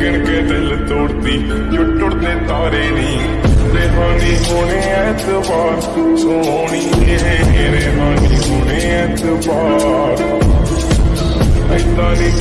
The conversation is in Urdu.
گن کے دل توڑتی جو ٹرتے تارے نہیں رہانی ہونے اعتبار سونی ہے رہانی ہونے اعتبار اتنا نہیں